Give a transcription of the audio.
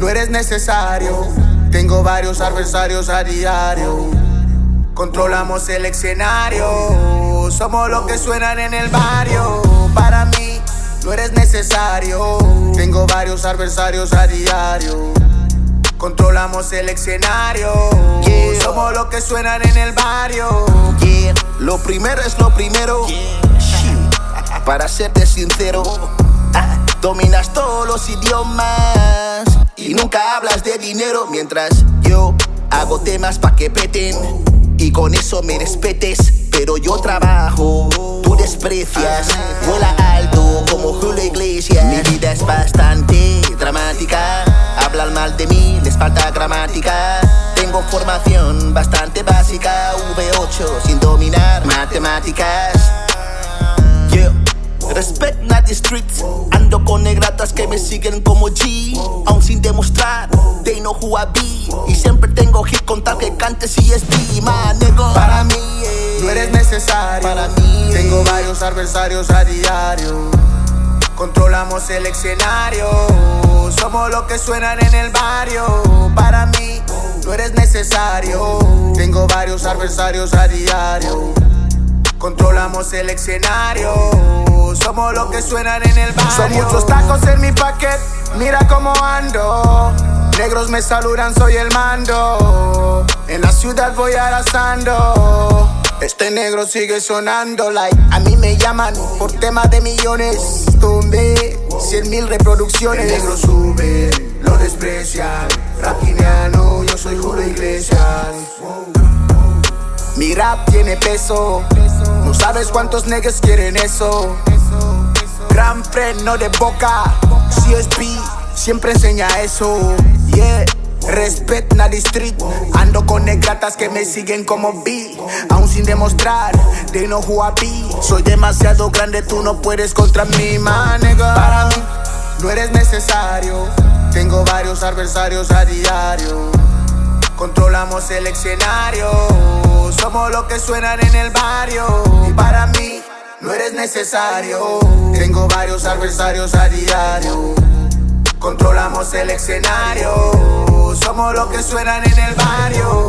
No eres necesario. Tengo varios adversarios a diario. Controlamos el escenario. Somos los que suenan en el barrio. Para mí, no eres necesario. Tengo varios adversarios a diario. Controlamos el escenario. Yeah. Somos los que suenan en el barrio. Yeah, lo primero es lo primero. Shit. Para serte sincero, ah, dominas todos los idiomas y nunca hablas de dinero mientras yo hago temas pa' que peten y con eso me respetes. Pero yo trabajo, tú desprecias, vuela alto como Julio Iglesias. Mi vida es bastante dramática, hablan mal de mí, les falta gramática. Tengo formación bastante básica, V8 sin dominar matemáticas. Respect not the streets Ando con negratas que me siguen como G Aún sin demostrar They know who I be Y siempre tengo hit con tal que cante CSP Man, nigga Para mí, no eres necesario. Para mí, tengo varios adversarios a diario. Controlamos el escenario. Somos los que suenan en el barrio. Para mí, no eres necesario. Tengo varios adversarios a diario. Controlamos el escenario. Somos los que suenan en el barrio. Son muchos tacos en mi paquete. Mira cómo ando. Negros me saludan, soy el mando. En la ciudad voy arrasando. Este negro sigue sonando like A mí me llaman por temas de millones Tumbé cien mil reproducciones El negro sube, lo desprecian Raquineano, yo soy Julio Iglesias Mi rap tiene peso. No sabes cuántos negros quieren eso. Gran freno de boca. CSP siempre enseña eso. Yeah. Respect na the street. Ando con negratas que me siguen como B Aún sin demostrar They know who I be Soy demasiado grande, tú no puedes contra mí, man. Para mí, no eres necesario. Tengo varios adversarios a diario Controlamos el escenario. Somos los que suenan en el barrio. Y para mí, no eres necesario. Tengo varios adversarios a diario. Controlamos el escenario. Somos los que suenan en el barrio.